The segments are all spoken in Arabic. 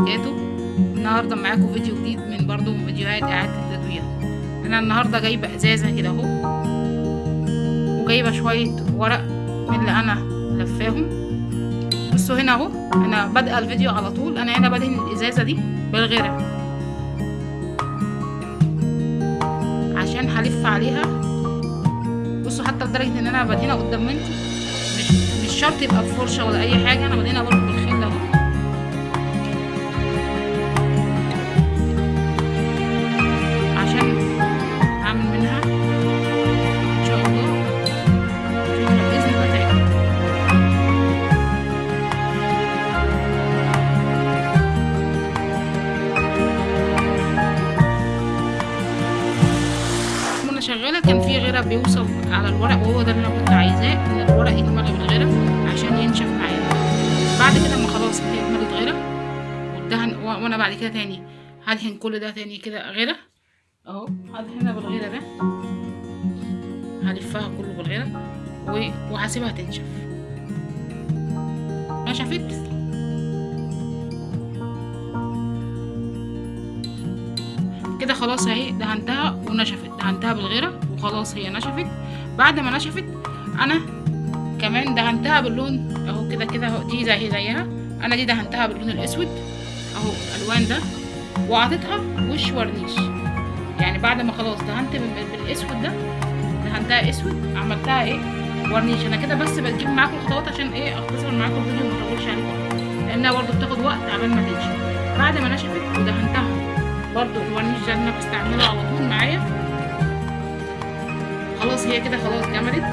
وبركاته النهاردة معاكم فيديو جديد من برضو من فيديوهات إعادة التدوير. أنا النهاردة جايبة إزازة كده أهو. وجايبة شوية ورق من اللي أنا لفاهم. بصوا هنا أهو. أنا بادئة الفيديو على طول. أنا هنا بدهن الإزازة دي بالغيرة. عشان هلف عليها. بصوا حتى لدرجة إن أنا بدهنها قدام منكم. مش مش شرط يبقى بفرشة ولا أي حاجة. أنا بدهنها برضو شغالة كان في غيره بيوصل على الورق وهو ده اللي أنا كنت عايزاه إن الورق يتملى بالغيرة عشان ينشف معايا. بعد كده اما خلاص هي اتملت غيرة والدهن وأنا بعد كده تاني هدهن كل ده تاني كده غيرة. أهو هدهنها بالغيرة ده. هلفها كله بالغيرة وهسيبها تنشف. نشفت كده خلاص اهي دهنتها ونشفت. دهنتها بالغيرة وخلاص هي نشفت. بعد ما نشفت أنا كمان دهنتها باللون أهو كده كده أهو. دي زي زيها. أنا دي دهنتها باللون الأسود أهو الألوان ده. وعطيتها وش ورنيش. يعني بعد ما خلاص دهنت بال- بالأسود ده دهنتها أسود عملتها إيه؟ ورنيش. أنا كده بس بجيب معاكم الخطوات عشان إيه؟ أختصر معاكم الفيديو وما أطولش عليكم. لأنها برضو بتاخد وقت عبال ما تنشف بعد ما نشفت ودهنتها. برضو ده اللي أنا بستعمله على طول معايا. خلاص هي كده خلاص جمدت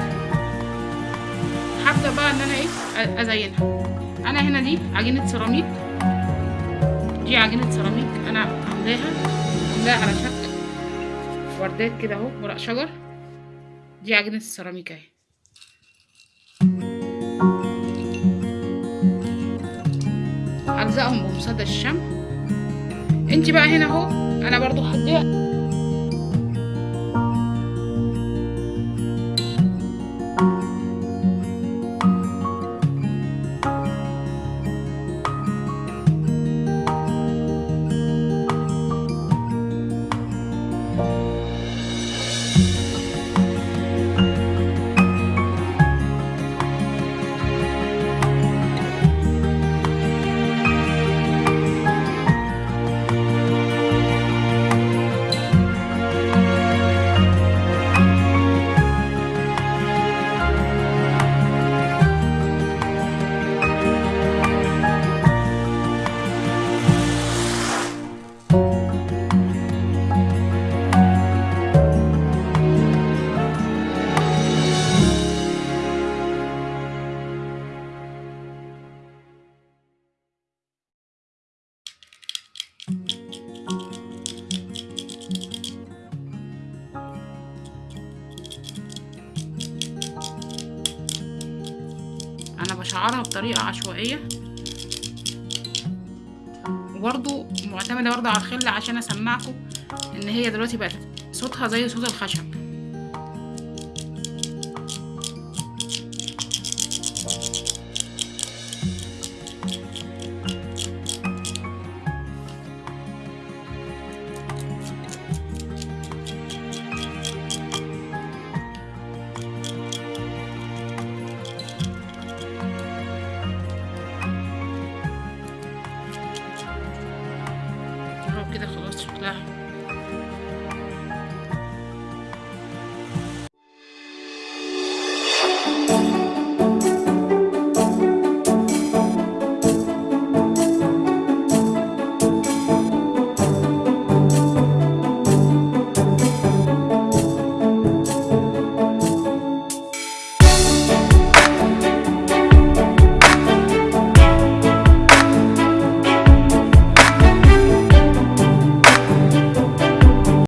هبدا بقى إن أنا إيه أزينها. أنا هنا دي عجينة سيراميك. دي عجينة سيراميك أنا عاملاها. عاملاها على شكل وردات كده أهو ورق شجر. دي عجينة السيراميك أهي. هلزقهم بمسدس الشمع. انت بقى هنا اهو أنا برضو هديها أنا بشعرها بطريقة عشوائية. وبرضو معتمدة برضو على الخل عشان أسمعكم إن هي دلوقتي بقت صوتها زي صوت الخشب. اهو كده خلاص شكلها